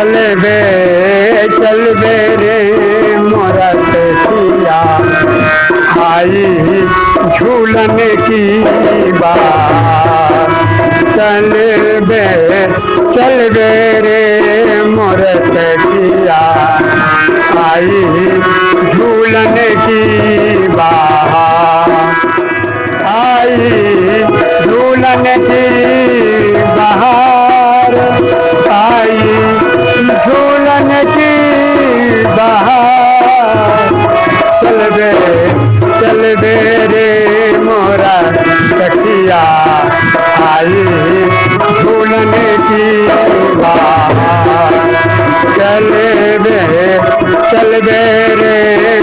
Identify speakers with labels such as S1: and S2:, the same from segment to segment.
S1: चल बे चल बे रे मोरा सिया। आई झूलन की बात। चल बे चल बे रे मोर सिया। आई झूलन की बात। आई झूलन की आई झूलन की चल बे चल बे रे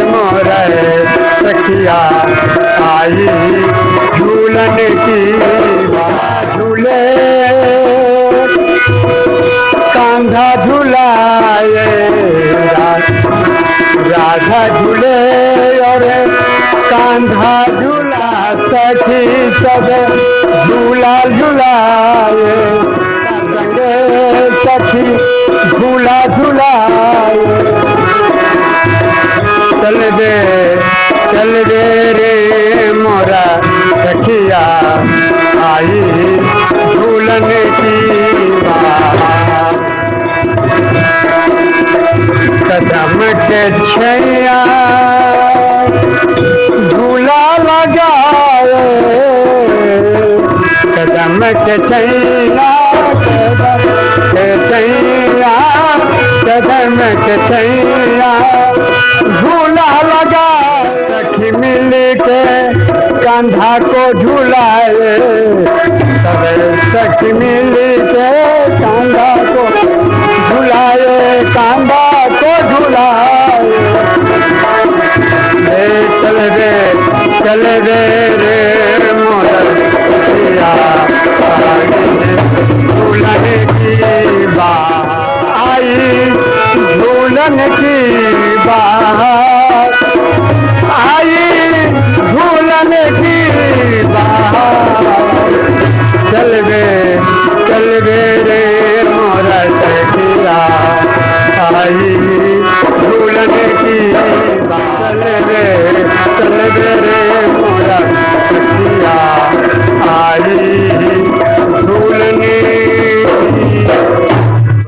S1: मोरा, सखिया आई झूलन की झूले, कांधा झुलाए, राधा झूले, और कांधा झूला। सखी सब झूला झुलाए। सखी झूला झुलाए। चल दे चल दे रे मोरा सखिया। आई झूलन की कदम के छैया। झूला लगाए कदम के छैया कदम के छैया कदम के छैया झूला लगा मिल के कंधा को झूलाए। सखी मिल के कंधा को झुलाए कांदा को झुलाए। चल रे चल रे रे। की बा